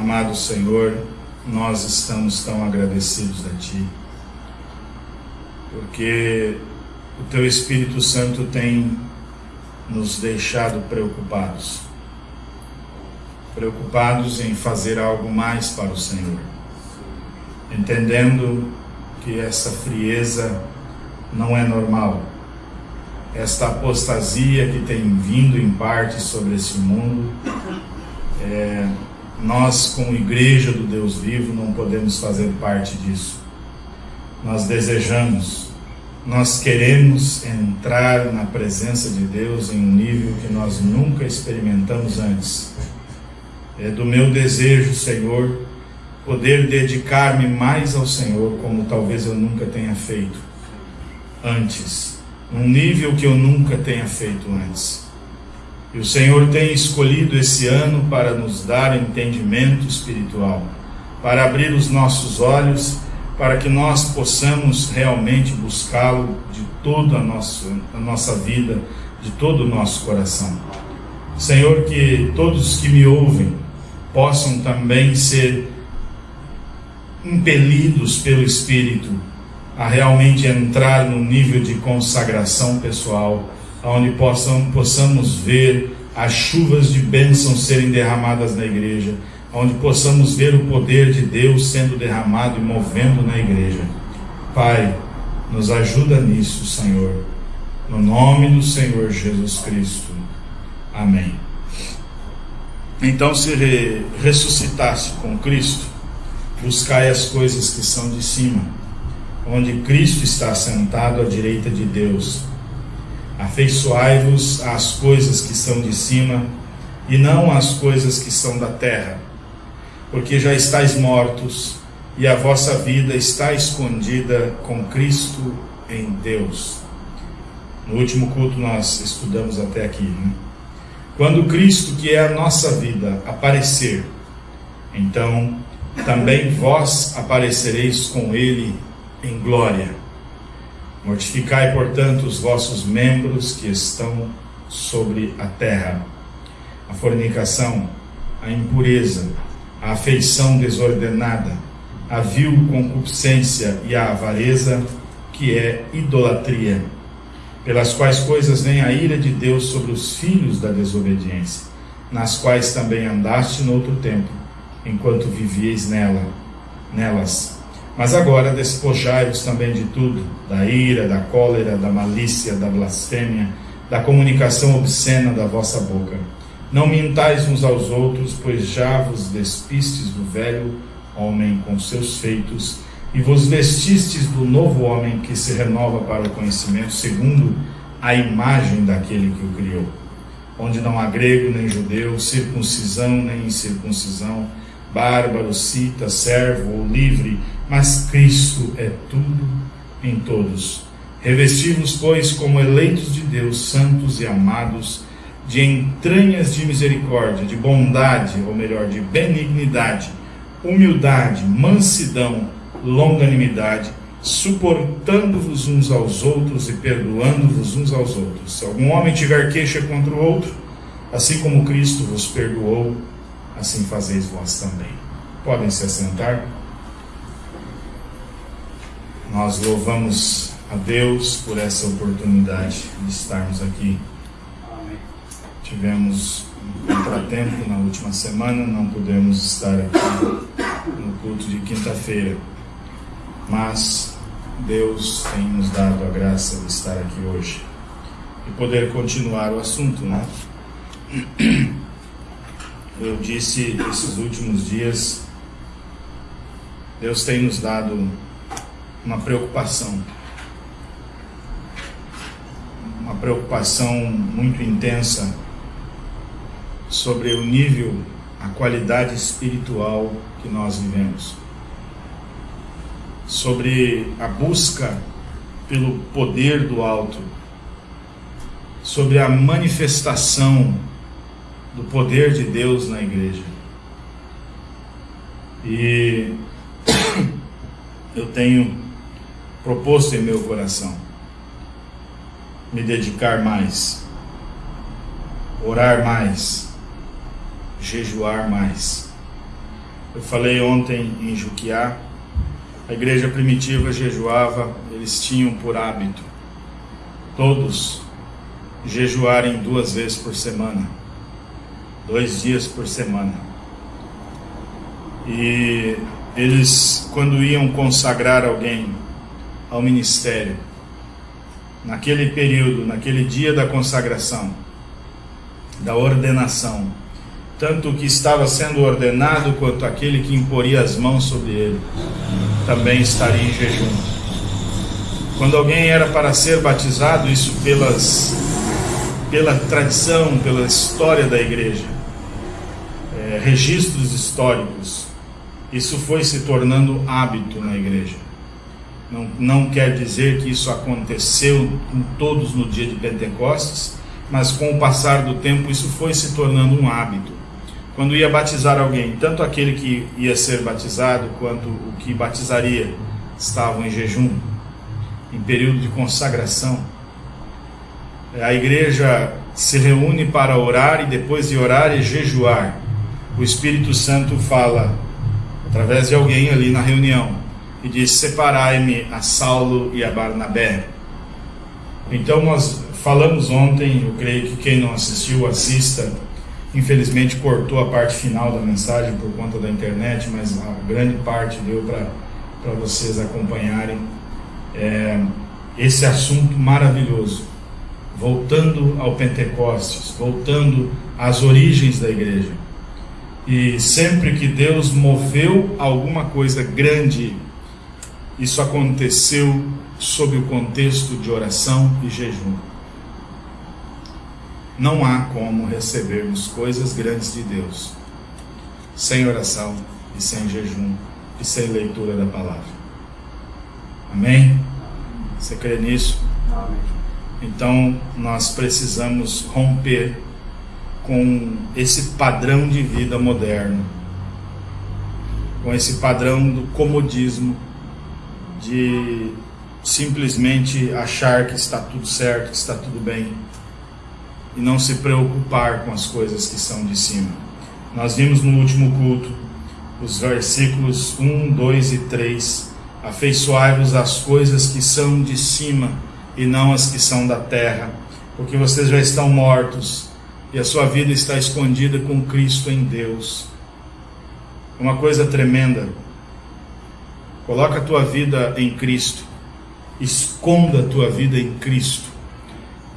Amado Senhor, nós estamos tão agradecidos a Ti, porque o Teu Espírito Santo tem nos deixado preocupados. Preocupados em fazer algo mais para o Senhor, entendendo que essa frieza não é normal. Esta apostasia que tem vindo em parte sobre esse mundo, é, nós, como igreja do Deus vivo, não podemos fazer parte disso. Nós desejamos, nós queremos entrar na presença de Deus em um nível que nós nunca experimentamos antes. É do meu desejo, Senhor, poder dedicar-me mais ao Senhor, como talvez eu nunca tenha feito antes, num nível que eu nunca tenha feito antes. E o Senhor tem escolhido esse ano para nos dar entendimento espiritual, para abrir os nossos olhos, para que nós possamos realmente buscá-lo de toda a nossa, a nossa vida, de todo o nosso coração. Senhor, que todos que me ouvem possam também ser impelidos pelo Espírito a realmente entrar no nível de consagração pessoal, onde possam, possamos ver as chuvas de bênção serem derramadas na igreja, onde possamos ver o poder de Deus sendo derramado e movendo na igreja. Pai, nos ajuda nisso, Senhor. No nome do Senhor Jesus Cristo. Amém. Então, se ressuscitasse com Cristo, buscai as coisas que são de cima, onde Cristo está sentado à direita de Deus. Afeiçoai-vos às coisas que são de cima, e não às coisas que são da terra, porque já estáis mortos, e a vossa vida está escondida com Cristo em Deus. No último culto nós estudamos até aqui, né? Quando Cristo, que é a nossa vida, aparecer, então também vós aparecereis com ele em glória. Mortificai, portanto, os vossos membros que estão sobre a terra: a fornicação, a impureza, a afeição desordenada, a vil concupiscência e a avareza, que é idolatria, pelas quais coisas vem a ira de Deus sobre os filhos da desobediência, nas quais também andaste no outro tempo enquanto vivieis nela, nelas. Mas agora despojai-vos também de tudo, da ira, da cólera, da malícia, da blasfêmia, da comunicação obscena da vossa boca. Não mintais uns aos outros, pois já vos despistes do velho homem com seus feitos, e vos vestistes do novo homem que se renova para o conhecimento, segundo a imagem daquele que o criou. Onde não há grego nem judeu, circuncisão nem incircuncisão, bárbaro, cita, servo ou livre, mas Cristo é tudo em todos. Revestimos, pois, como eleitos de Deus, santos e amados, de entranhas de misericórdia, de bondade, ou melhor, de benignidade, humildade, mansidão, longanimidade, suportando-vos uns aos outros e perdoando-vos uns aos outros. Se algum homem tiver queixa contra o outro, assim como Cristo vos perdoou, assim fazeis vós também. Podem se assentar. Nós louvamos a Deus por essa oportunidade de estarmos aqui. Tivemos um contratempo na última semana, não pudemos estar aqui no culto de quinta-feira, mas Deus tem nos dado a graça de estar aqui hoje e poder continuar o assunto, né? eu disse esses últimos dias, Deus tem nos dado uma preocupação, uma preocupação muito intensa sobre o nível, a qualidade espiritual que nós vivemos, sobre a busca pelo poder do alto, sobre a manifestação do poder de Deus na igreja. E eu tenho proposto em meu coração me dedicar mais, orar mais, jejuar mais, Eu falei ontem em Juquiá, a igreja primitiva jejuava, eles tinham por hábito, todos, jejuarem duas vezes por semana, dois dias por semana. E eles, quando iam consagrar alguém ao ministério, naquele período, naquele dia da consagração, da ordenação, tanto o que estava sendo ordenado quanto aquele que imporia as mãos sobre ele, também estaria em jejum. Quando alguém era para ser batizado, isso pelas, pela tradição, pela história da igreja, é, registros históricos, isso foi se tornando hábito na igreja. Não, não quer dizer que isso aconteceu com todos no dia de Pentecostes, mas com o passar do tempo isso foi se tornando um hábito. Quando ia batizar alguém, tanto aquele que ia ser batizado quanto o que batizaria estavam em jejum, em período de consagração. A igreja se reúne para orar e depois de orar e jejuar. O Espírito Santo fala através de alguém ali na reunião e diz: Separai-me a Saulo e a Barnabé. Então nós falamos ontem, eu creio que quem não assistiu, assista. Infelizmente cortou a parte final da mensagem por conta da internet, mas a grande parte deu para vocês acompanharem é, esse assunto maravilhoso. Voltando ao Pentecostes, voltando às origens da igreja. E sempre que Deus moveu alguma coisa grande, isso aconteceu sob o contexto de oração e jejum. Não há como recebermos coisas grandes de Deus sem oração e sem jejum e sem leitura da palavra. Amém? Você crê nisso? Amém. Então nós precisamos romper com esse padrão de vida moderno, com esse padrão do comodismo, de simplesmente achar que está tudo certo, que está tudo bem e não se preocupar com as coisas que são de cima. Nós vimos no último culto os versículos 1, 2 e 3. Afeiçoai-vos às coisas que são de cima e não as que são da terra, porque vocês já estão mortos e a sua vida está escondida com Cristo em Deus. Uma coisa tremenda. Coloca a tua vida em Cristo. Esconda a tua vida em Cristo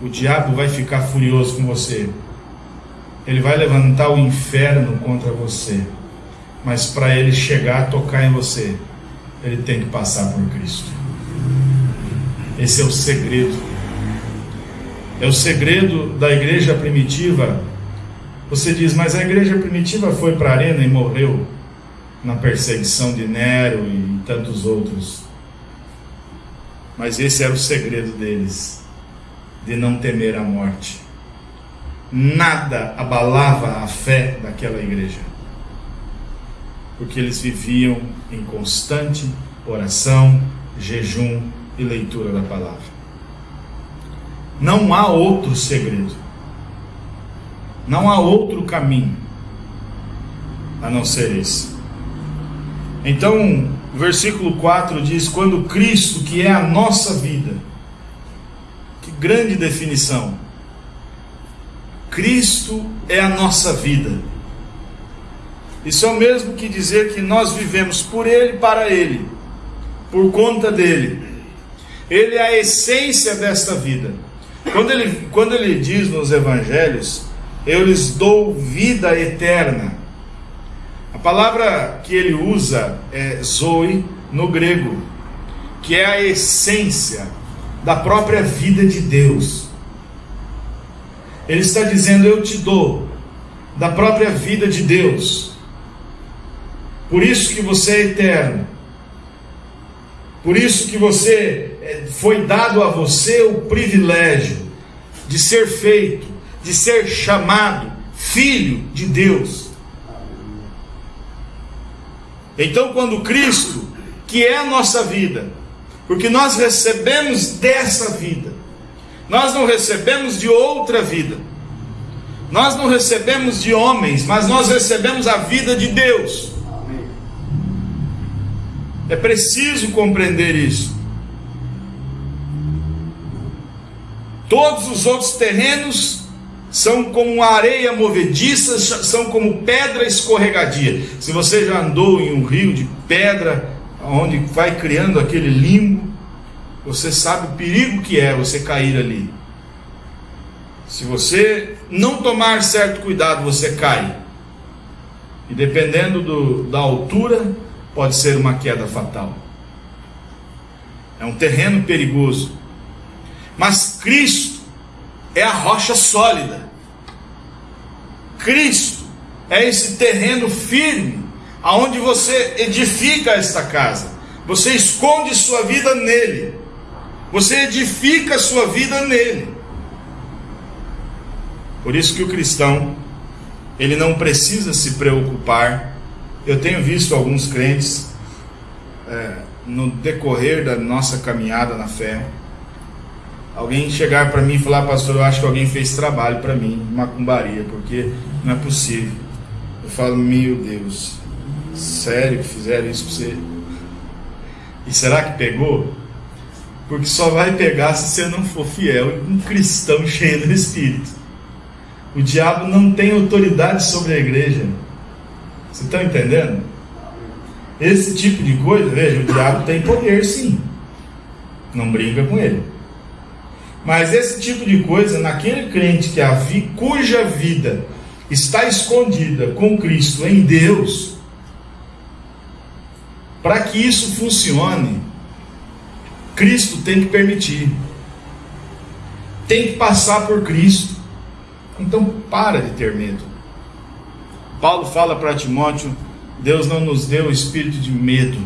o diabo vai ficar furioso com você. Ele vai levantar o inferno contra você. Mas para ele chegar a tocar em você, ele tem que passar por Cristo. Esse é o segredo. É o segredo da igreja primitiva. Você diz, mas a igreja primitiva foi para a arena e morreu na perseguição de Nero e tantos outros. Mas esse era o segredo deles de não temer a morte. Nada abalava a fé daquela igreja, porque eles viviam em constante oração, jejum e leitura da palavra. Não há outro segredo, não há outro caminho a não ser esse. Então, o versículo 4 diz: Quando Cristo, que é a nossa vida, grande definição. Cristo é a nossa vida. Isso é o mesmo que dizer que nós vivemos por Ele, para Ele, por conta dele. Ele é a essência desta vida. Quando ele, quando ele diz nos Evangelhos, eu lhes dou vida eterna. A palavra que ele usa é zoe no grego, que é a essência, da própria vida de Deus. Ele está dizendo: Eu te dou da própria vida de Deus. Por isso que você é eterno. Por isso que você é, foi dado a você o privilégio de ser feito, de ser chamado filho de Deus. Então, quando Cristo, que é a nossa vida, porque nós recebemos dessa vida, nós não recebemos de outra vida, nós não recebemos de homens, mas nós recebemos a vida de Deus. É preciso compreender isso. Todos os outros terrenos são como areia movediça, são como pedra escorregadia. Se você já andou em um rio de pedra, onde vai criando aquele limbo, você sabe o perigo que é você cair ali. Se você não tomar certo cuidado, você cai. E dependendo do, da altura, pode ser uma queda fatal. É um terreno perigoso. Mas Cristo é a rocha sólida. Cristo é esse terreno firme aonde você edifica esta casa. Você esconde sua vida nele. Você edifica sua vida nele. Por isso que o cristão ele não precisa se preocupar. Eu tenho visto alguns crentes é, no decorrer da nossa caminhada na fé, alguém chegar para mim e falar, pastor, eu acho que alguém fez trabalho para mim, macumbaria, porque não é possível. Eu falo, meu Deus, sério que fizeram isso para você? E será que pegou? Porque só vai pegar se você não for fiel e um cristão cheio do Espírito. O diabo não tem autoridade sobre a igreja. Você está entendendo? Esse tipo de coisa, veja, o diabo tem poder sim. Não brinca com ele. Mas esse tipo de coisa, naquele crente que a vi, cuja vida está escondida com Cristo em Deus, para que isso funcione, Cristo tem que permitir. Tem que passar por Cristo. Então para de ter medo. Paulo fala para Timóteo: Deus não nos deu espírito de medo.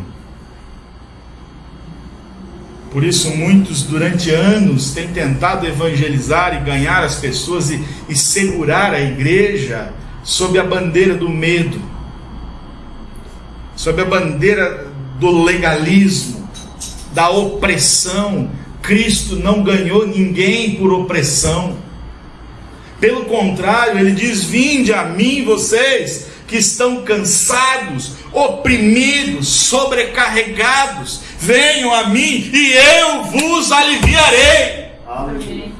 Por isso, muitos durante anos têm tentado evangelizar e ganhar as pessoas e, e segurar a igreja sob a bandeira do medo, sob a bandeira do legalismo, da opressão. Cristo não ganhou ninguém por opressão. Pelo contrário, ele diz: Vinde a mim, vocês que estão cansados, oprimidos, sobrecarregados, venham a mim e eu vos aliviarei. Amém.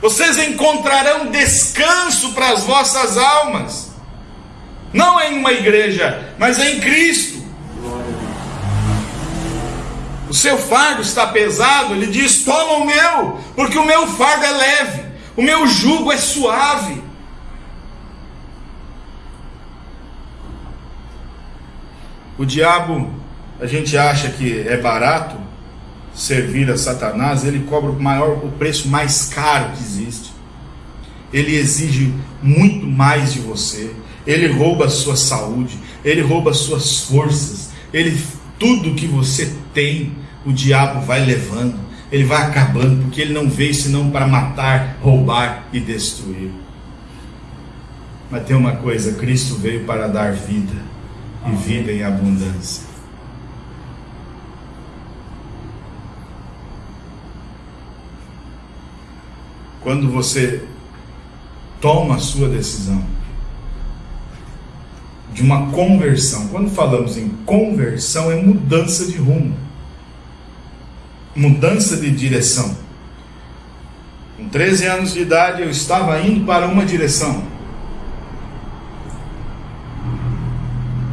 Vocês encontrarão descanso para as vossas almas, não em uma igreja, mas em Cristo. O seu fardo está pesado, ele diz: Toma o meu, porque o meu fardo é leve. O meu jugo é suave. O diabo, a gente acha que é barato servir a Satanás, ele cobra o maior, o preço mais caro que existe. Ele exige muito mais de você. Ele rouba a sua saúde, ele rouba as suas forças, ele tudo que você tem, o diabo vai levando ele vai acabando, porque ele não veio senão para matar, roubar e destruir. Mas tem uma coisa: Cristo veio para dar vida e vida em abundância. Quando você toma a sua decisão de uma conversão, quando falamos em conversão, é mudança de rumo mudança de direção. Com 13 anos de idade, eu estava indo para uma direção.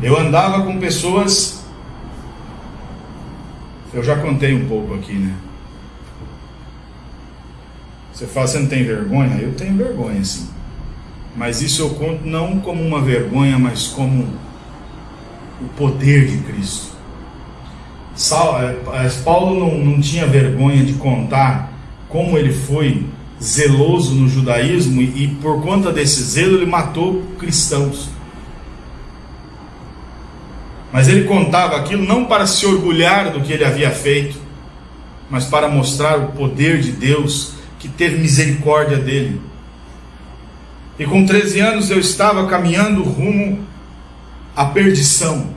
Eu andava com pessoas. Eu já contei um pouco aqui, né? Você fala, você não tem vergonha? Eu tenho vergonha, sim. Mas isso eu conto não como uma vergonha, mas como o poder de Cristo. É, é, Paulo não, não tinha vergonha de contar como ele foi zeloso no judaísmo e, e por conta desse zelo ele matou cristãos. Mas ele contava aquilo não para se orgulhar do que ele havia feito, mas para mostrar o poder de Deus que teve misericórdia dele. E com 13 anos eu estava caminhando rumo à perdição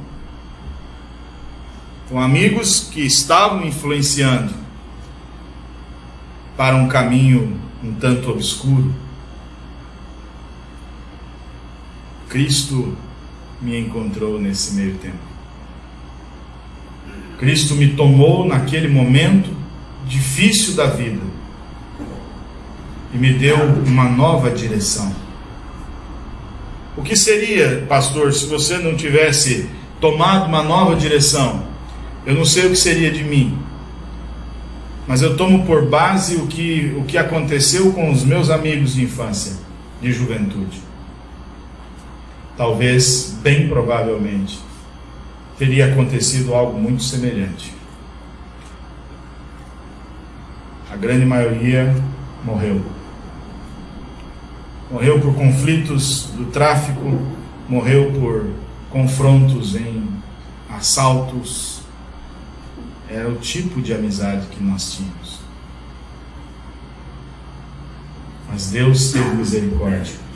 com amigos que estavam influenciando para um caminho um tanto obscuro. Cristo me encontrou nesse meio tempo. Cristo me tomou naquele momento difícil da vida e me deu uma nova direção. O que seria, pastor, se você não tivesse tomado uma nova direção? Eu não sei o que seria de mim, mas eu tomo por base o que, o que aconteceu com os meus amigos de infância, de juventude. Talvez, bem provavelmente, teria acontecido algo muito semelhante. A grande maioria morreu. Morreu por conflitos do tráfico, morreu por confrontos em assaltos. Era o tipo de amizade que nós tínhamos. Mas Deus teve misericórdia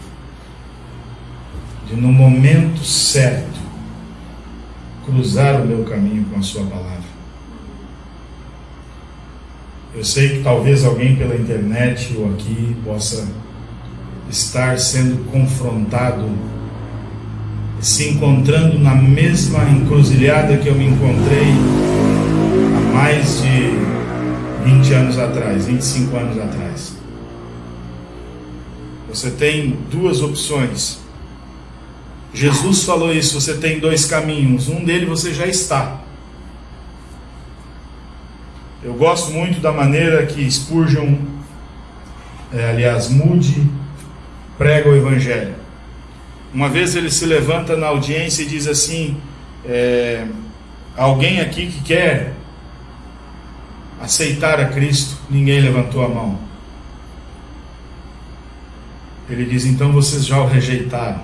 de, no momento certo, cruzar o meu caminho com a Sua palavra. Eu sei que talvez alguém pela internet ou aqui possa estar sendo confrontado, se encontrando na mesma encruzilhada que eu me encontrei há mais de 20 anos atrás, 25 anos atrás. Você tem duas opções Jesus falou isso: você tem dois caminhos, um deles você já está. Eu gosto muito da maneira que Spurgeon, é, aliás, Moody, prega o Evangelho. Uma vez ele se levanta na audiência e diz assim: é, Alguém aqui que quer aceitar a Cristo? Ninguém levantou a mão. Ele diz: Então vocês já o rejeitaram.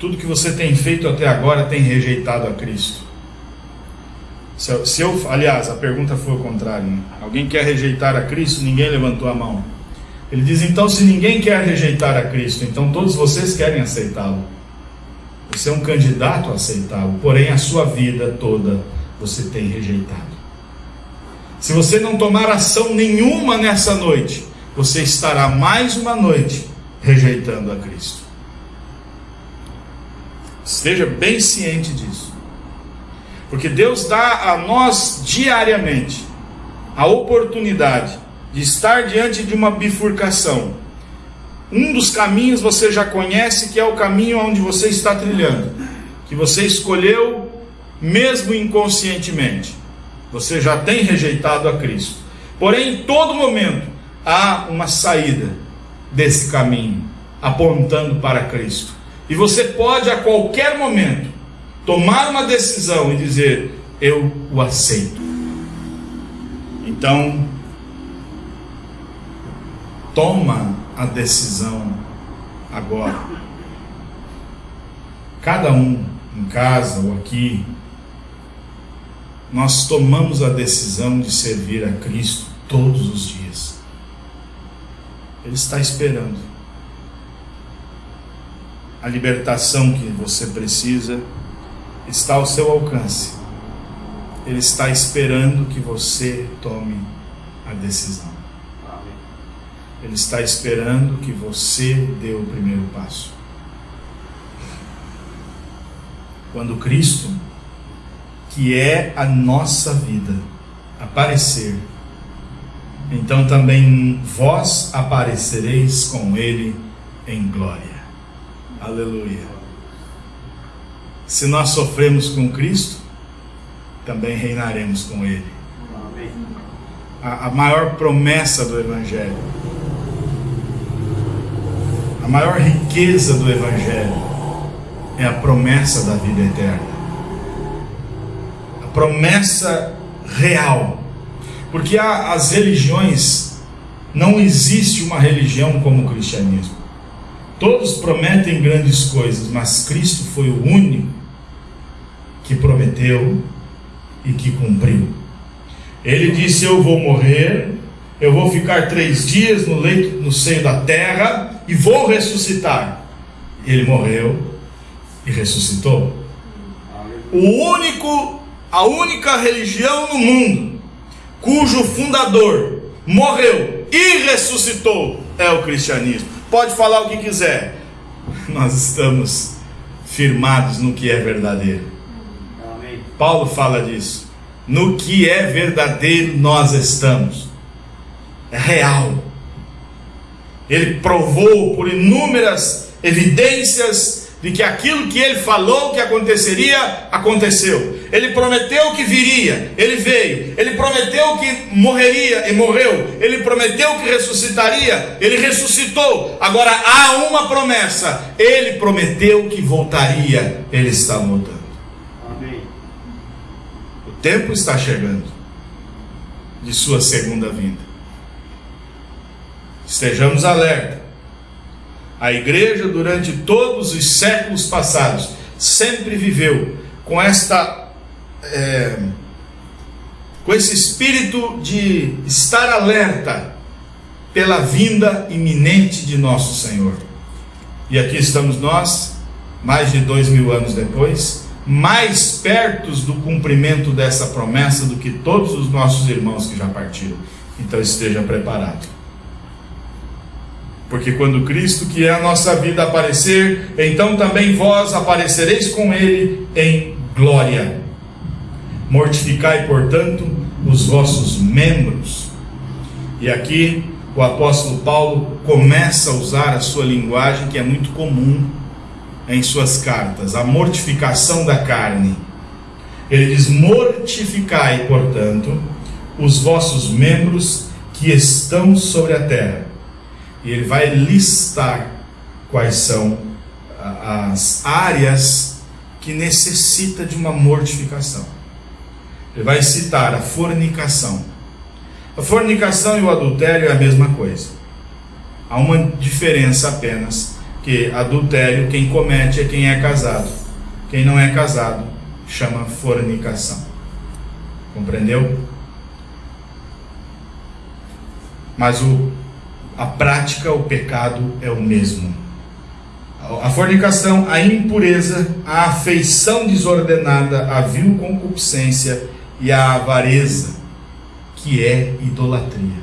Tudo que você tem feito até agora tem rejeitado a Cristo. Se eu, aliás, a pergunta foi o contrário. Né? Alguém quer rejeitar a Cristo? Ninguém levantou a mão. Ele diz: então, se ninguém quer rejeitar a Cristo, então todos vocês querem aceitá-lo. Você é um candidato a aceitá-lo, porém a sua vida toda você tem rejeitado. Se você não tomar ação nenhuma nessa noite, você estará mais uma noite rejeitando a Cristo. Esteja bem ciente disso. Porque Deus dá a nós diariamente a oportunidade de estar diante de uma bifurcação. Um dos caminhos você já conhece, que é o caminho onde você está trilhando, que você escolheu mesmo inconscientemente. Você já tem rejeitado a Cristo. Porém, em todo momento há uma saída desse caminho, apontando para Cristo. E você pode a qualquer momento tomar uma decisão e dizer: Eu o aceito. Então, toma a decisão agora. Cada um em casa ou aqui, nós tomamos a decisão de servir a Cristo todos os dias. Ele está esperando a libertação que você precisa está ao seu alcance. Ele está esperando que você tome a decisão. Ele está esperando que você dê o primeiro passo. Quando Cristo, que é a nossa vida, aparecer, então também vós aparecereis com Ele em glória. Aleluia. Se nós sofremos com Cristo, também reinaremos com Ele. A, a maior promessa do Evangelho, maior riqueza do Evangelho é a promessa da vida eterna. A promessa real. Porque as religiões, não existe uma religião como o cristianismo. Todos prometem grandes coisas, mas Cristo foi o único que prometeu e que cumpriu. Ele disse: Eu vou morrer, eu vou ficar três dias no leito, no seio da terra e vou ressuscitar. Ele morreu e ressuscitou. O único, a única religião no mundo cujo fundador morreu e ressuscitou é o cristianismo pode falar o que quiser. Nós estamos firmados no que é verdadeiro. Paulo fala disso. No que é verdadeiro nós estamos. É real. Ele provou por inúmeras evidências de que aquilo que ele falou que aconteceria, aconteceu. Ele prometeu que viria, ele veio. Ele prometeu que morreria e morreu. Ele prometeu que ressuscitaria, ele ressuscitou. Agora há uma promessa: ele prometeu que voltaria, ele está voltando. Amém. O tempo está chegando de sua segunda vinda. Estejamos alerta a igreja, durante todos os séculos passados, sempre viveu com esta. É, com esse espírito de estar alerta pela vinda iminente de nosso Senhor. E aqui estamos nós, mais de dois mil anos depois, mais perto do cumprimento dessa promessa do que todos os nossos irmãos que já partiram. Então esteja preparado. Porque quando Cristo, que é a nossa vida, aparecer, então também vós aparecereis com Ele em glória. Mortificai, portanto, os vossos membros. E aqui o apóstolo Paulo começa a usar a sua linguagem que é muito comum em suas cartas, a mortificação da carne. Ele diz: Mortificai, portanto, os vossos membros que estão sobre a terra e ele vai listar quais são as áreas que necessita de uma mortificação. Ele vai citar a fornicação. A fornicação e o adultério é a mesma coisa. Há uma diferença apenas, que adultério quem comete é quem é casado. Quem não é casado chama fornicação. Compreendeu? Mas o a prática, o pecado é o mesmo. A fornicação, a impureza, a afeição desordenada, a vil concupiscência e a avareza, que é idolatria.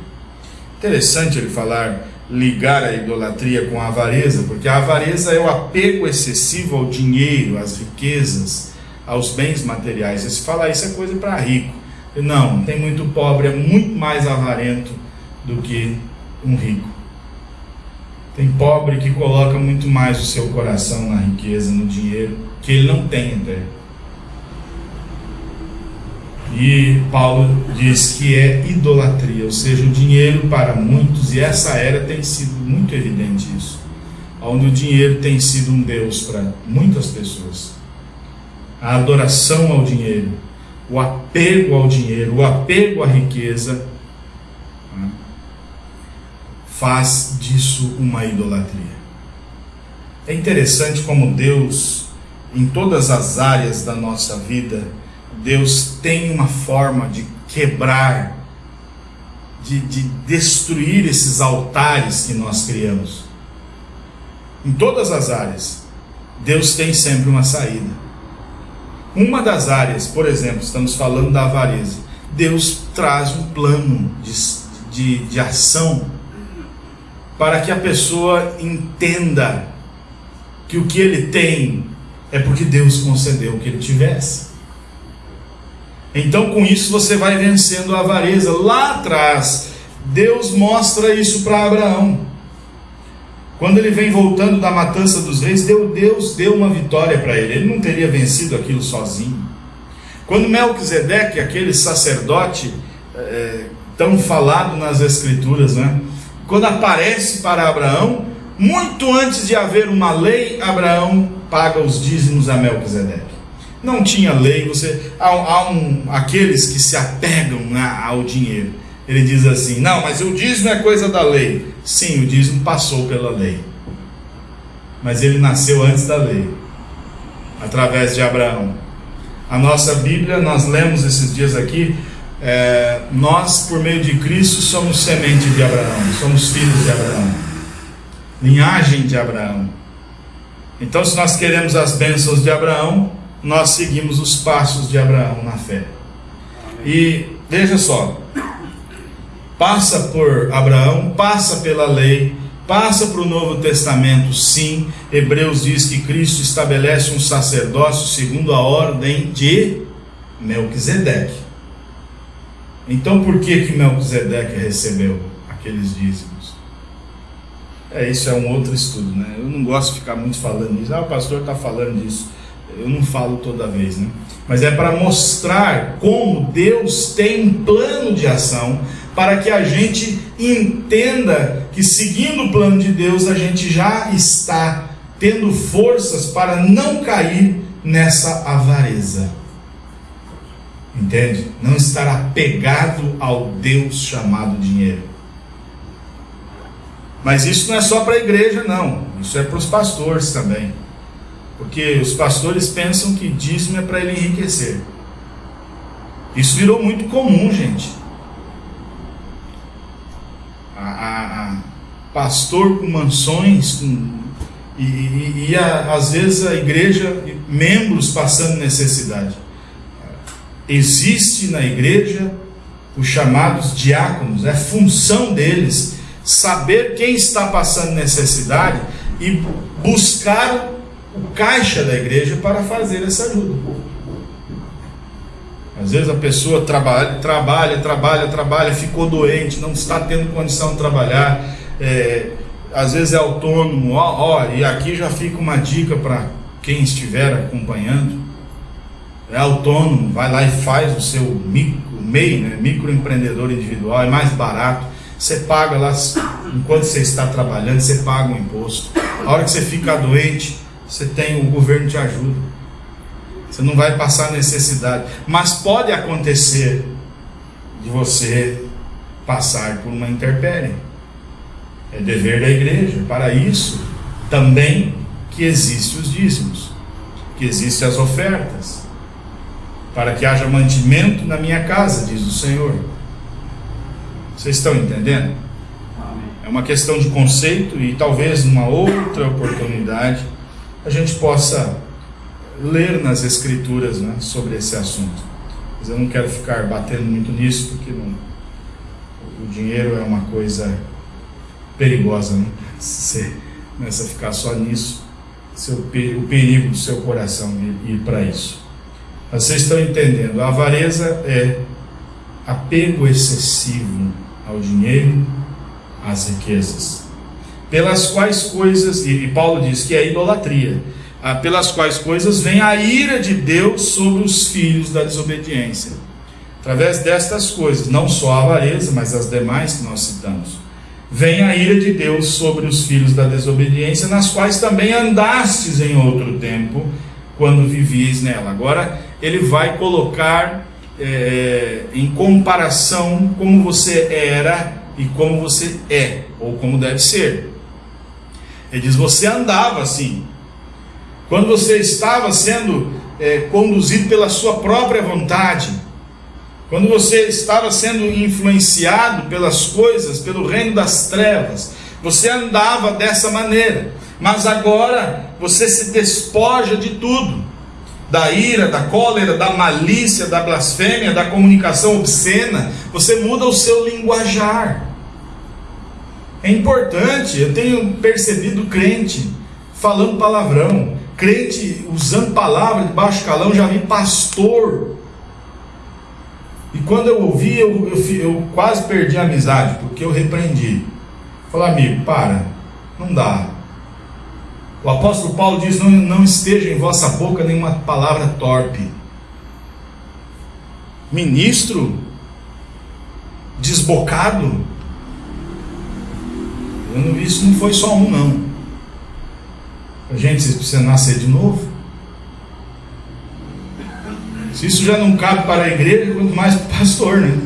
Interessante ele falar, ligar a idolatria com a avareza, porque a avareza é o apego excessivo ao dinheiro, às riquezas, aos bens materiais. E se falar isso é coisa para rico. Não, tem muito pobre, é muito mais avarento do que um rico. Tem pobre que coloca muito mais o seu coração na riqueza, no dinheiro, que ele não tem até. E Paulo diz que é idolatria, ou seja, o dinheiro para muitos, e essa era tem sido muito evidente isso, onde o dinheiro tem sido um Deus para muitas pessoas. A adoração ao dinheiro, o apego ao dinheiro, o apego à riqueza, faz disso uma idolatria. É interessante como Deus, em todas as áreas da nossa vida, Deus tem uma forma de quebrar, de, de destruir esses altares que nós criamos. Em todas as áreas, Deus tem sempre uma saída. Uma das áreas, por exemplo, estamos falando da avareza. Deus traz um plano de, de, de ação para que a pessoa entenda que o que ele tem é porque Deus concedeu o que ele tivesse. Então, com isso, você vai vencendo a avareza. Lá atrás, Deus mostra isso para Abraão. Quando ele vem voltando da matança dos reis, Deus deu uma vitória para ele. Ele não teria vencido aquilo sozinho. Quando Melquisedeque, aquele sacerdote é, tão falado nas Escrituras, né? Quando aparece para Abraão, muito antes de haver uma lei, Abraão paga os dízimos a Melquisedeque. Não tinha lei, você há, há um, aqueles que se apegam ao dinheiro. Ele diz assim: não, mas o dízimo é coisa da lei. Sim, o dízimo passou pela lei, mas ele nasceu antes da lei, através de Abraão. A nossa Bíblia, nós lemos esses dias aqui, é, nós, por meio de Cristo, somos semente de Abraão, somos filhos de Abraão, linhagem de Abraão. Então, se nós queremos as bênçãos de Abraão, nós seguimos os passos de Abraão na fé. E veja só, passa por Abraão, passa pela lei, passa para o Novo Testamento, sim. Hebreus diz que Cristo estabelece um sacerdócio segundo a ordem de Melquisedeque. Então por que que Melquisedeque recebeu aqueles dízimos? É, isso é um outro estudo, né? Eu não gosto de ficar muito falando isso. Ah, o pastor está falando disso. Eu não falo toda vez, né? Mas é para mostrar como Deus tem um plano de ação para que a gente entenda que seguindo o plano de Deus a gente já está tendo forças para não cair nessa avareza. Entende? Não estar apegado ao Deus chamado dinheiro. Mas isso não é só para a igreja, não. Isso é para os pastores também. Porque os pastores pensam que dízimo é para ele enriquecer. Isso virou muito comum, gente. A, a, a pastor com mansões, com, e, e, e a, às vezes a igreja, membros passando necessidade. Existe na igreja os chamados diáconos, é função deles saber quem está passando necessidade e buscar o caixa da igreja para fazer essa ajuda. Às vezes a pessoa trabalha, trabalha, trabalha, trabalha, ficou doente, não está tendo condição de trabalhar, é, às vezes é autônomo, ó, ó, e aqui já fica uma dica para quem estiver acompanhando, é autônomo, vai lá e faz o seu micro, MEI, né, microempreendedor individual, é mais barato, você paga lá, enquanto você está trabalhando, você paga o imposto, a hora que você fica doente, você tem, o governo te ajuda. Você não vai passar necessidade. Mas pode acontecer de você passar por uma intempérie. É dever da igreja. Para isso, também que existem os dízimos, que existem as ofertas, para que haja mantimento na minha casa, diz o Senhor. Vocês estão entendendo? É uma questão de conceito e talvez numa outra oportunidade a gente possa ler nas Escrituras né, sobre esse assunto. Mas eu não quero ficar batendo muito nisso, porque não, o dinheiro é uma coisa perigosa, né? Se você começa a ficar só nisso, seu, o perigo do seu coração ir para isso. Mas vocês estão entendendo, a avareza é apego excessivo ao dinheiro, às riquezas pelas quais coisas, e Paulo diz que é idolatria, ah, pelas quais coisas vem a ira de Deus sobre os filhos da desobediência. Através destas coisas, não só a avareza, mas as demais que nós citamos, vem a ira de Deus sobre os filhos da desobediência, nas quais também andastes em outro tempo, quando vivies nela. Agora, ele vai colocar é, em comparação como você era e como você é, ou como deve ser. Ele diz: Você andava assim. Quando você estava sendo é, conduzido pela sua própria vontade, quando você estava sendo influenciado pelas coisas, pelo reino das trevas, você andava dessa maneira. Mas agora você se despoja de tudo: da ira, da cólera, da malícia, da blasfêmia, da comunicação obscena. Você muda o seu linguajar. É importante, eu tenho percebido crente falando palavrão, crente usando palavra de baixo calão, já vi pastor. E quando eu ouvi, eu, eu, eu quase perdi a amizade, porque eu repreendi. Falei, amigo, para, não dá. O apóstolo Paulo diz: não, não esteja em vossa boca nenhuma palavra torpe. Ministro desbocado, eu não, isso não foi só um, não. Gente, vocês precisam nascer de novo. Se isso já não cabe para a igreja, quanto mais para o pastor, né?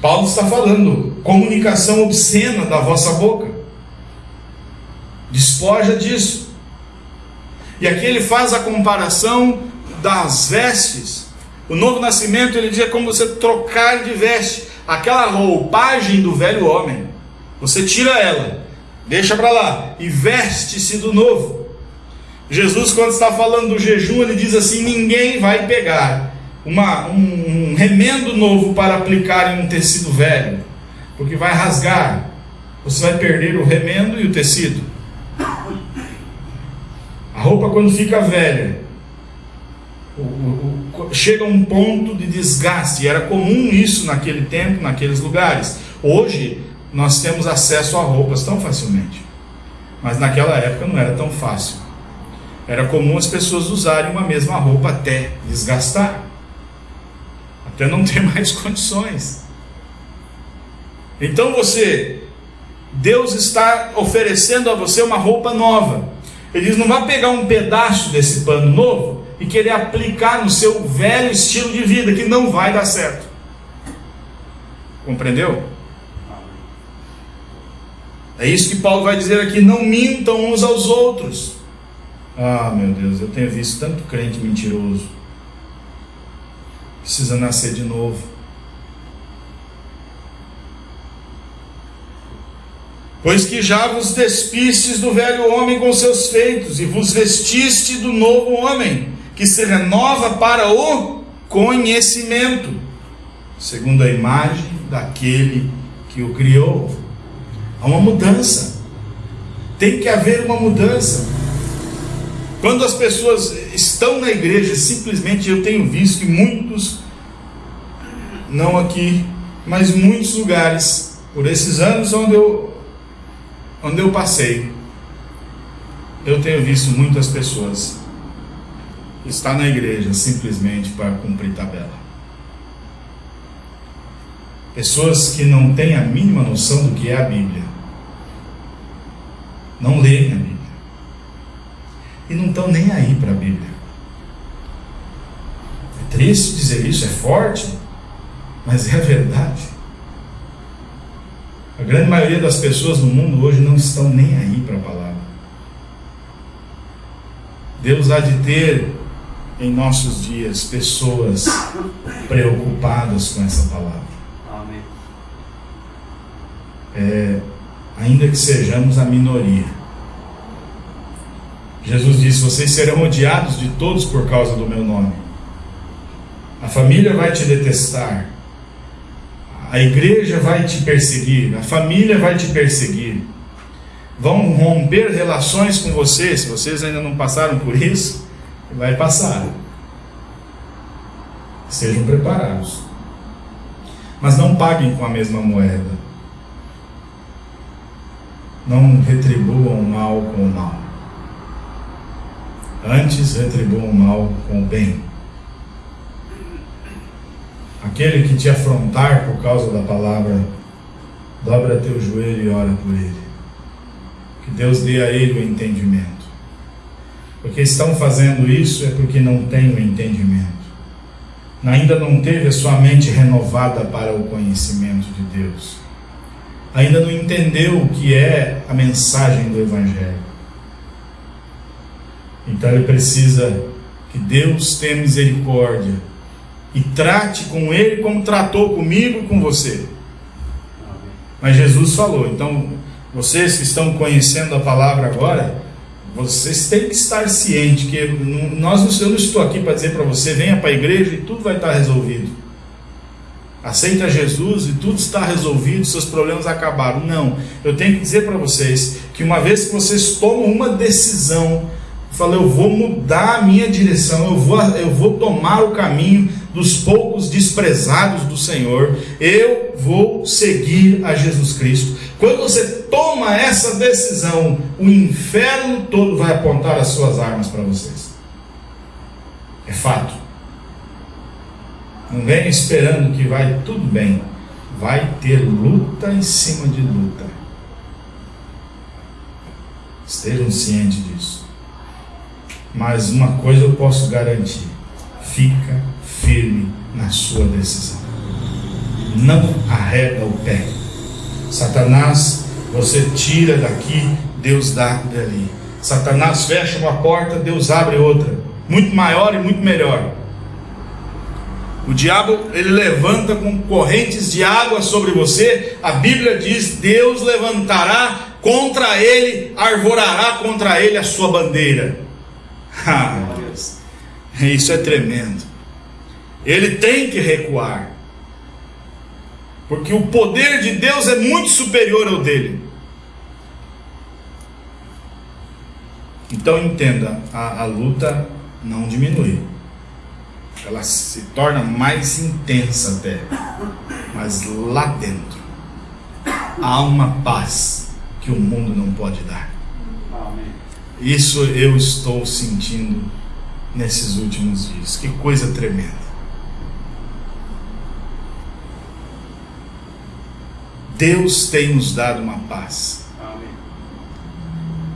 Paulo está falando, comunicação obscena da vossa boca. Despoja disso. E aqui ele faz a comparação das vestes. O novo nascimento ele diz é como você trocar de veste, aquela roupagem do velho homem. Você tira ela, deixa para lá e veste-se do novo. Jesus, quando está falando do jejum, ele diz assim: ninguém vai pegar uma, um, um remendo novo para aplicar em um tecido velho, porque vai rasgar. Você vai perder o remendo e o tecido. A roupa, quando fica velha, o, o, o, chega a um ponto de desgaste. E era comum isso naquele tempo, naqueles lugares. Hoje nós temos acesso a roupas tão facilmente. Mas naquela época não era tão fácil. Era comum as pessoas usarem uma mesma roupa até desgastar, até não ter mais condições. Então você, Deus está oferecendo a você uma roupa nova. Ele diz: não vá pegar um pedaço desse pano novo e querer aplicar no seu velho estilo de vida, que não vai dar certo. Compreendeu? É isso que Paulo vai dizer aqui: não mintam uns aos outros. Ah, meu Deus, eu tenho visto tanto crente mentiroso. Precisa nascer de novo. Pois que já vos despistes do velho homem com seus feitos, e vos vestiste do novo homem, que se renova para o conhecimento, segundo a imagem daquele que o criou. Há uma mudança. Tem que haver uma mudança. Quando as pessoas estão na igreja, simplesmente eu tenho visto que muitos, não aqui, mas muitos lugares, por esses anos onde eu, onde eu passei, eu tenho visto muitas pessoas estar na igreja simplesmente para cumprir tabela. Pessoas que não têm a mínima noção do que é a Bíblia. Não leem a Bíblia. E não estão nem aí para a Bíblia. É triste dizer isso, é forte, mas é a verdade. A grande maioria das pessoas no mundo hoje não estão nem aí para a palavra. Deus há de ter em nossos dias pessoas preocupadas com essa palavra. É, ainda que sejamos a minoria. Jesus disse: Vocês serão odiados de todos por causa do meu nome. A família vai te detestar. A igreja vai te perseguir. A família vai te perseguir. Vão romper relações com você. Se vocês ainda não passaram por isso, vai passar. Sejam preparados. Mas não paguem com a mesma moeda. Não retribuam o mal com o mal. Antes retribuam o mal com o bem. Aquele que te afrontar por causa da palavra, dobra teu joelho e ora por ele. Que Deus dê a ele o entendimento. Porque estão fazendo isso é porque não têm o entendimento. Ainda não teve a sua mente renovada para o conhecimento de Deus ainda não entendeu o que é a mensagem do Evangelho. Então ele precisa que Deus tenha misericórdia e trate com ele como tratou comigo e com você. Mas Jesus falou, então vocês que estão conhecendo a palavra agora, vocês têm que estar cientes que nós, eu não estou aqui para dizer para você, venha para a igreja e tudo vai estar resolvido. Aceita Jesus e tudo está resolvido, seus problemas acabaram. Não, eu tenho que dizer para vocês que uma vez que vocês tomam uma decisão, fala, eu vou mudar a minha direção, eu vou, eu vou tomar o caminho dos poucos desprezados do Senhor, eu vou seguir a Jesus Cristo. Quando você toma essa decisão, o inferno todo vai apontar as suas armas para vocês. É fato. Não venha esperando que vai tudo bem. Vai ter luta em cima de luta. Estejam cientes disso. Mas uma coisa eu posso garantir: fica firme na sua decisão. Não arreda o pé. Satanás, você tira daqui, Deus dá dali. Satanás fecha uma porta, Deus abre outra, muito maior e muito melhor. O diabo ele levanta com correntes de água sobre você. A Bíblia diz: Deus levantará contra ele, arvorará contra ele a sua bandeira. Ah, isso é tremendo. Ele tem que recuar, porque o poder de Deus é muito superior ao dele. Então entenda: a, a luta não diminui ela se torna mais intensa até. Mas lá dentro há uma paz que o mundo não pode dar. Isso eu estou sentindo nesses últimos dias. Que coisa tremenda. Deus tem nos dado uma paz.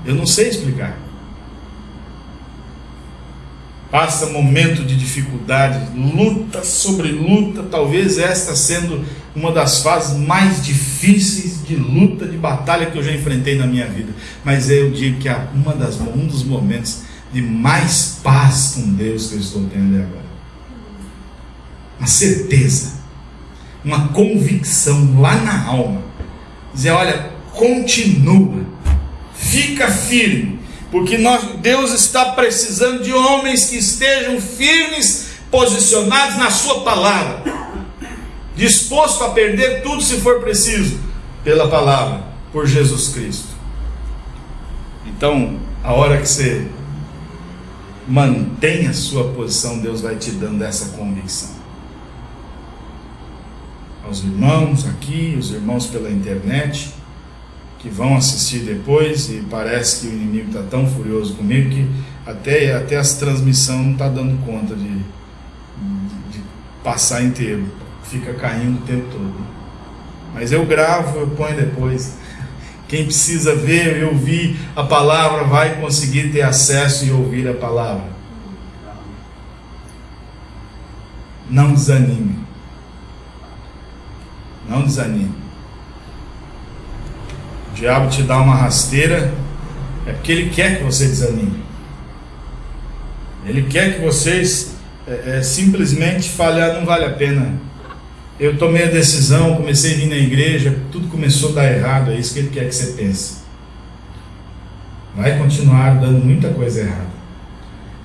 Eu não sei explicar passa momento de dificuldade, luta sobre luta, talvez esta sendo uma das fases mais difíceis de luta, de batalha que eu já enfrentei na minha vida. Mas eu digo que é uma das, um dos momentos de mais paz com Deus que eu estou tendo agora. Uma certeza, uma convicção lá na alma. Dizer, olha, continua, fica firme, porque nós, Deus está precisando de homens que estejam firmes, posicionados na Sua palavra, disposto a perder tudo se for preciso, pela palavra, por Jesus Cristo. Então, a hora que você mantém a sua posição, Deus vai te dando essa convicção. Aos irmãos aqui, os irmãos pela internet, que vão assistir depois e parece que o inimigo está tão furioso comigo que até, até as transmissões não está dando conta de, de, de, passar inteiro, fica caindo o tempo todo. Mas eu gravo, eu ponho depois. Quem precisa ver e ouvir a palavra vai conseguir ter acesso e ouvir a palavra. Não desanime. Não desanime o diabo te dá uma rasteira, é porque ele quer que você desanime. Ele quer que vocês é, é, simplesmente falem, ah, não vale a pena. Eu tomei a decisão, comecei a vir na igreja, tudo começou a dar errado, é isso que ele quer que você pense. Vai continuar dando muita coisa errada.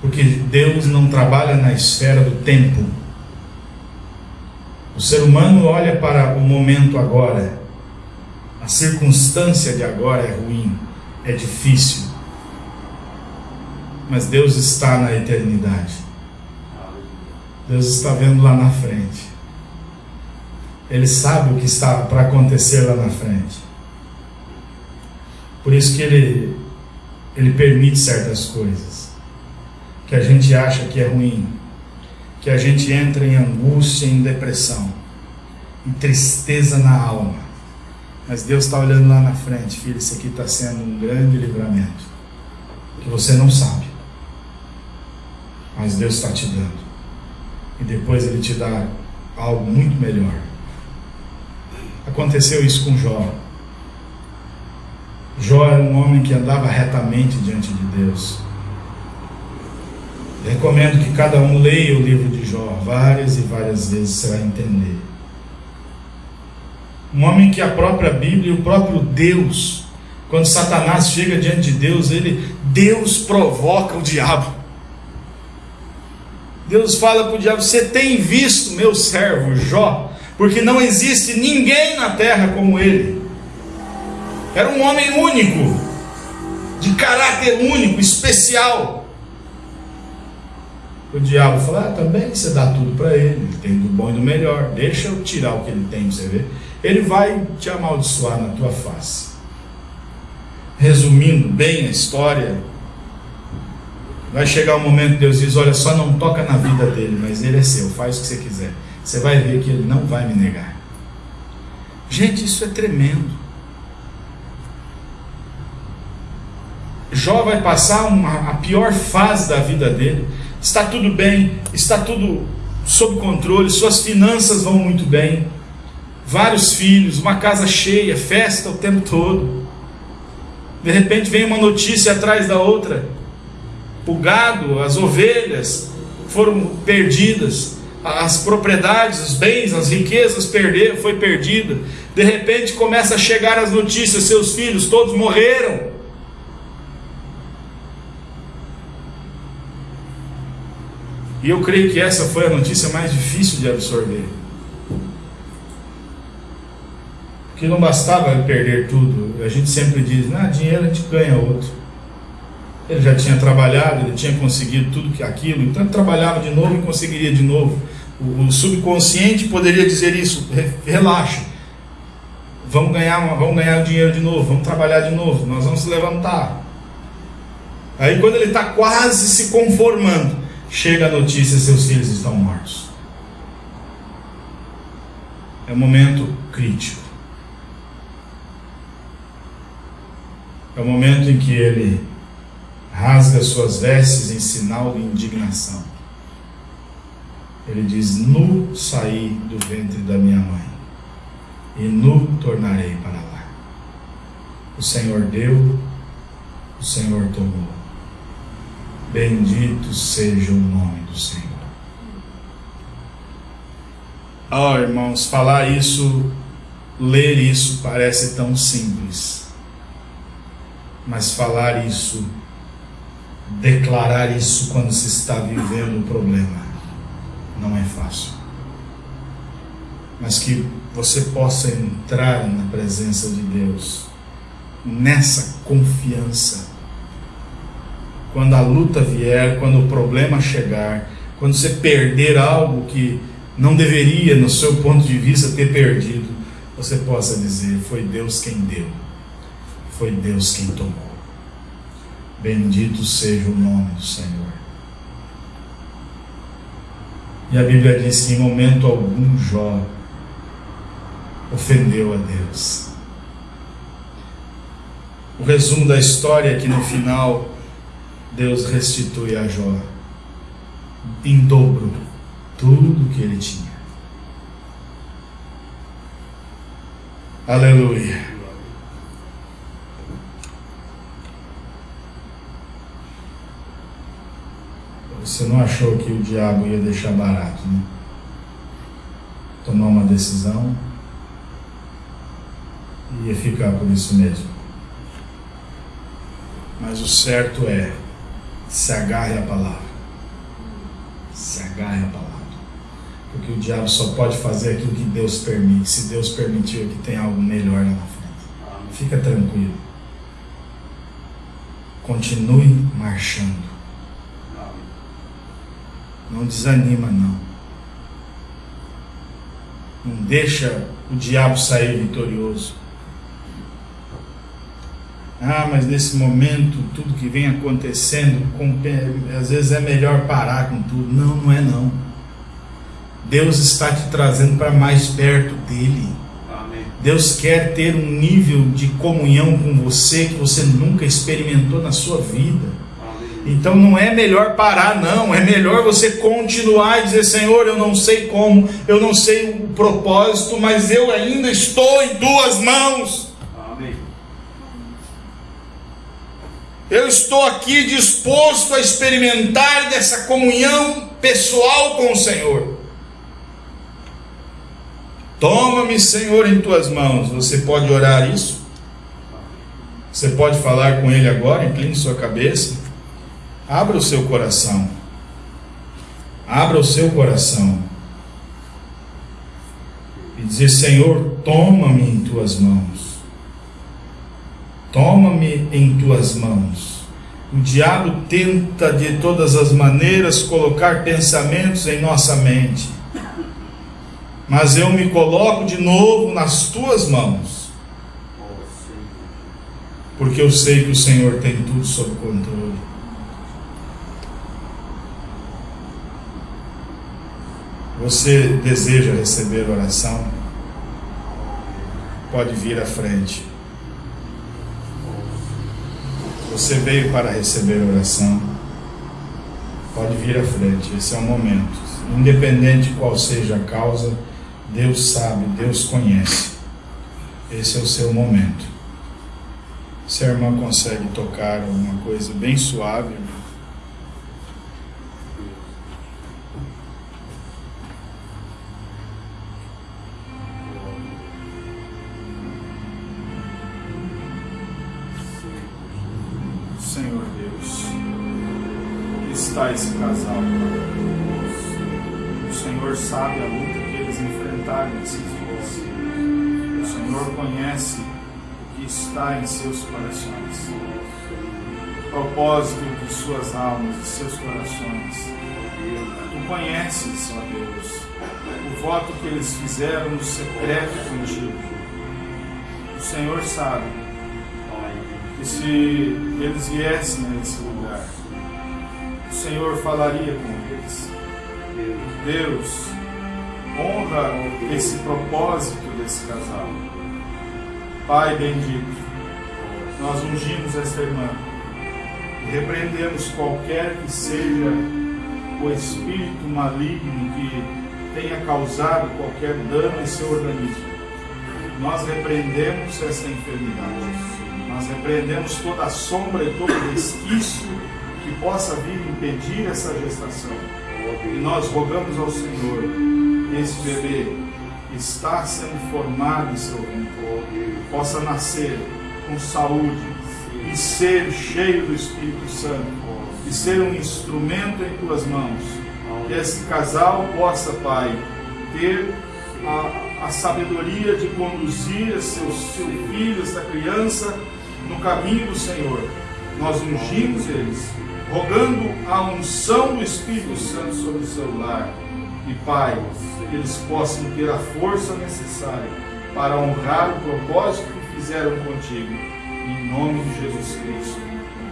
Porque Deus não trabalha na esfera do tempo. O ser humano olha para o momento agora a circunstância de agora é ruim, é difícil. Mas Deus está na eternidade. Deus está vendo lá na frente. Ele sabe o que está para acontecer lá na frente. Por isso que ele, ele permite certas coisas que a gente acha que é ruim, que a gente entra em angústia, em depressão, em tristeza na alma. Mas Deus está olhando lá na frente, filho, isso aqui está sendo um grande livramento. Que você não sabe. Mas Deus está te dando. E depois Ele te dá algo muito melhor. Aconteceu isso com Jó. Jó era um homem que andava retamente diante de Deus. Recomendo que cada um leia o livro de Jó várias e várias vezes, você vai entender. Um homem que a própria Bíblia e o próprio Deus, quando Satanás chega diante de Deus, ele, Deus provoca o diabo. Deus fala para o diabo: Você tem visto meu servo Jó? Porque não existe ninguém na terra como ele. Era um homem único, de caráter único, especial. O diabo fala: ah, também você dá tudo para ele, ele tem do bom e do melhor, deixa eu tirar o que ele tem, você ver ele vai te amaldiçoar na tua face. Resumindo bem a história, vai chegar um momento que Deus diz: Olha, só não toca na vida dele, mas ele é seu, faz o que você quiser. Você vai ver que ele não vai me negar. Gente, isso é tremendo. Jó vai passar uma, a pior fase da vida dele. Está tudo bem, está tudo sob controle, suas finanças vão muito bem vários filhos, uma casa cheia, festa o tempo todo. De repente vem uma notícia atrás da outra. O gado, as ovelhas foram perdidas, as propriedades, os bens, as riquezas perderam, foi perdida. De repente começa a chegar as notícias, seus filhos todos morreram. E eu creio que essa foi a notícia mais difícil de absorver. que não bastava perder tudo. A gente sempre diz, ah, dinheiro a gente ganha outro. Ele já tinha trabalhado, ele tinha conseguido tudo que aquilo, então trabalhava de novo e conseguiria de novo. O, o subconsciente poderia dizer isso: relaxa, vamos ganhar, vamos ganhar dinheiro de novo, vamos trabalhar de novo, nós vamos se levantar. Aí quando ele está quase se conformando, chega a notícia: seus filhos estão mortos. É um momento crítico. É o momento em que ele rasga suas vestes em sinal de indignação. Ele diz: Nu saí do ventre da minha mãe, e nu tornarei para lá. O Senhor deu, o Senhor tomou. Bendito seja o nome do Senhor. Oh, irmãos, falar isso, ler isso parece tão simples mas falar isso, declarar isso quando se está vivendo o problema, não é fácil. Mas que você possa entrar na presença de Deus, nessa confiança. Quando a luta vier, quando o problema chegar, quando você perder algo que não deveria, no seu ponto de vista, ter perdido, você possa dizer: Foi Deus quem deu foi Deus quem tomou. Bendito seja o nome do Senhor. E a Bíblia diz que em momento algum Jó ofendeu a Deus. O resumo da história é que no final Deus restitui a Jó em dobro tudo que ele tinha. Aleluia. Você não achou que o diabo ia deixar barato, né? Tomar uma decisão e ia ficar por isso mesmo. Mas o certo é se agarre à palavra. Se agarre à palavra. Porque o diabo só pode fazer aquilo que Deus permite. Se Deus permitiu que tem algo melhor lá na frente. Fica tranquilo. Continue marchando. Não desanima, não. Não deixa o diabo sair vitorioso. Ah, mas nesse momento, tudo que vem acontecendo, às vezes é melhor parar com tudo. Não, não é não. Deus está te trazendo para mais perto dele. Amém. Deus quer ter um nível de comunhão com você que você nunca experimentou na sua vida. Então não é melhor parar, não. É melhor você continuar e dizer: Senhor, eu não sei como, eu não sei o propósito, mas eu ainda estou em duas mãos. Amém. Eu estou aqui disposto a experimentar dessa comunhão pessoal com o Senhor. Toma-me, Senhor, em tuas mãos. Você pode orar isso? Você pode falar com Ele agora, incline sua cabeça. Abra o seu coração. Abra o seu coração. E dizer: Senhor, toma-me em tuas mãos. Toma-me em tuas mãos. O diabo tenta de todas as maneiras colocar pensamentos em nossa mente. Mas eu me coloco de novo nas tuas mãos. Porque eu sei que o Senhor tem tudo sob controle. Você deseja receber oração? Pode vir à frente. Você veio para receber oração? Pode vir à frente. Esse é o momento. Independente qual seja a causa, Deus sabe, Deus conhece. Esse é o seu momento. Se a irmã consegue tocar alguma coisa bem suave, está esse casal. O Senhor sabe a luta que eles enfrentaram nesses dias. O Senhor conhece o que está em seus corações. propósito de suas almas, de seus corações. Tu conheces, ó Deus, o voto que eles fizeram no secreto contigo. O Senhor sabe que se eles viessem a esse lugar, o Senhor falaria com eles. Deus, honra esse propósito desse casal. Pai bendito, nós ungimos esta irmã e repreendemos qualquer que seja o espírito maligno que tenha causado qualquer dano em seu organismo. Nós repreendemos essa enfermidade. Nós repreendemos toda sombra e todo resquício que possa vir impedir essa gestação. E nós rogamos ao Senhor, esse bebê está sendo formado em seu ventre, possa nascer com saúde e ser cheio do Espírito Santo e ser um instrumento em tuas mãos. Que esse casal possa, Pai, ter a, a sabedoria de conduzir seu, seu filho, essa criança, no caminho do Senhor. Nós ungimos eles, rogando a unção do Espírito Santo sobre o seu lar. E Pai, que eles possam ter a força necessária para honrar o propósito que fizeram contigo. Em nome de Jesus Cristo.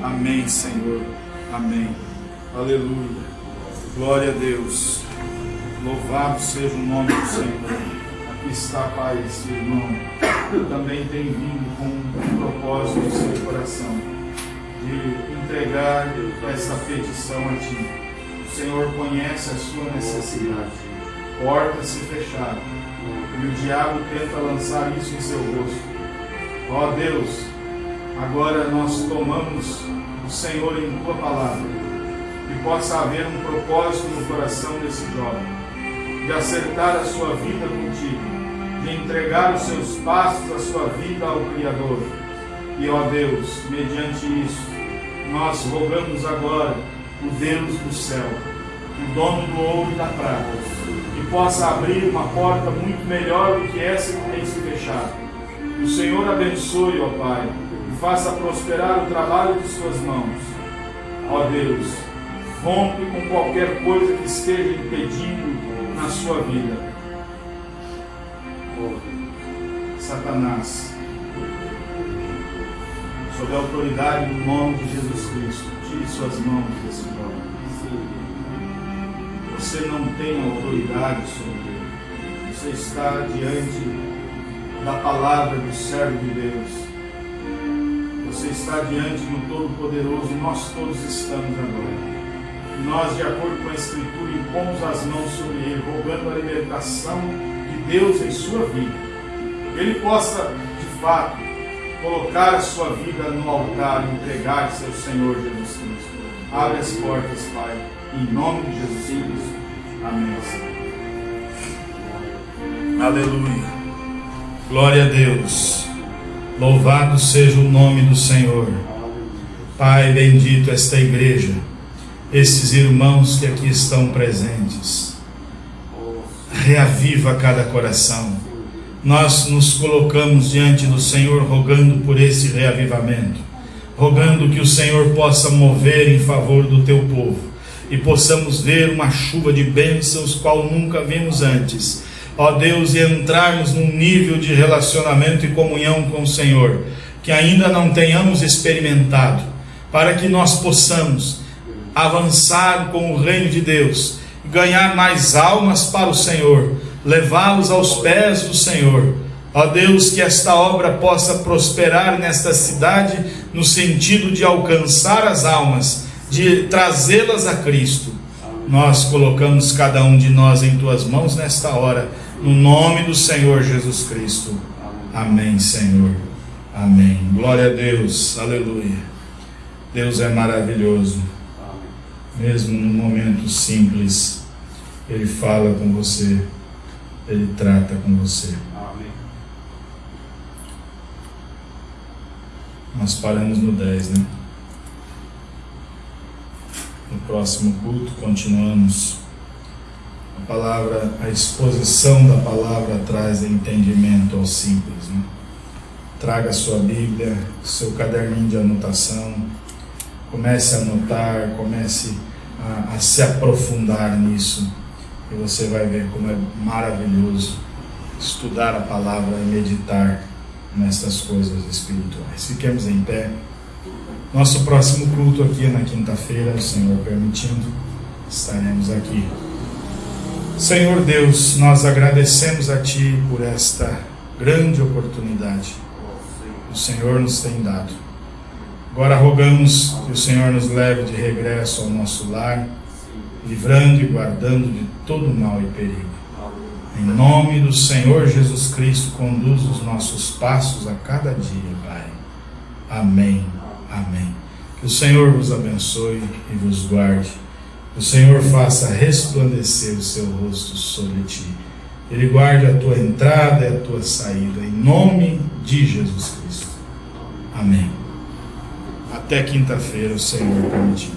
Amém, Senhor. Amém. Aleluia. Glória a Deus. Louvado seja o nome do Senhor. Aqui está, Pai, esse irmão. Também tem vindo com um propósito no seu coração de entregar essa petição a Ti. O Senhor conhece a sua necessidade. Portas se fecharam. E o diabo tenta lançar isso em seu rosto. Ó Deus, agora nós tomamos o Senhor em Tua palavra. Que possa haver um propósito no coração desse jovem. De acertar a sua vida contigo de entregar os seus passos, a sua vida ao Criador. E ó Deus, mediante isso, nós rogamos agora o Deus do céu, o dono do ouro e da prata, que possa abrir uma porta muito melhor do que essa que tem se fechado. O Senhor abençoe, ó Pai, e faça prosperar o trabalho de suas mãos. Ó Deus, rompe com qualquer coisa que esteja impedindo na sua vida Satanás, sob a autoridade do nome de Jesus Cristo, tire suas mãos desse jovem. Você não tem autoridade sobre ele. Você está diante da palavra do servo de Deus. Você está diante do Todo-Poderoso nós todos estamos agora. Nós, de acordo com a Escritura, impomos as mãos sobre ele, rogando a libertação Deus em sua vida ele possa, de fato, colocar a sua vida no altar e entregar-se ao Senhor Jesus Cristo. Abre as portas, Pai, em nome de Jesus Cristo. Amém. Aleluia. Glória a Deus. Louvado seja o nome do Senhor. Pai, bendito esta igreja, estes irmãos que aqui estão presentes. Reaviva cada coração nós nos colocamos diante do Senhor rogando por esse reavivamento, rogando que o Senhor possa mover em favor do teu povo e possamos ver uma chuva de bênçãos qual nunca vimos antes. Ó Deus, e entrarmos num nível de relacionamento e comunhão com o Senhor que ainda não tenhamos experimentado, para que nós possamos avançar com o reino de Deus, ganhar mais almas para o Senhor levá-los aos pés do Senhor. Ó Deus, que esta obra possa prosperar nesta cidade, no sentido de alcançar as almas, de trazê-las a Cristo. Nós colocamos cada um de nós em tuas mãos nesta hora, no nome do Senhor Jesus Cristo. Amém, Senhor. Amém. Glória a Deus. Aleluia. Deus é maravilhoso. Mesmo num momento simples, Ele fala com você. Ele trata com você. Amém. Nós paramos no 10, né? No próximo culto, continuamos. A palavra, a exposição da palavra traz entendimento ao simples. Né? Traga sua Bíblia, seu caderninho de anotação. Comece a notar, comece a, a se aprofundar nisso. E você vai ver como é maravilhoso estudar a palavra e meditar nestas coisas espirituais. Fiquemos em pé. Nosso próximo culto aqui na quinta-feira, o Senhor permitindo, estaremos aqui. Senhor Deus, nós agradecemos a Ti por esta grande oportunidade que o Senhor nos tem dado. Agora rogamos que o Senhor nos leve de regresso ao nosso lar, livrando e guardando de todo mal e perigo. Em nome do Senhor Jesus Cristo, conduz os nossos passos a cada dia, Pai. Amém. Amém. Que o Senhor vos abençoe e vos guarde. Que o Senhor faça resplandecer o seu rosto sobre ti. Ele guarde a tua entrada e a tua saída, em nome de Jesus Cristo. Amém. Até quinta-feira, o Senhor permitir.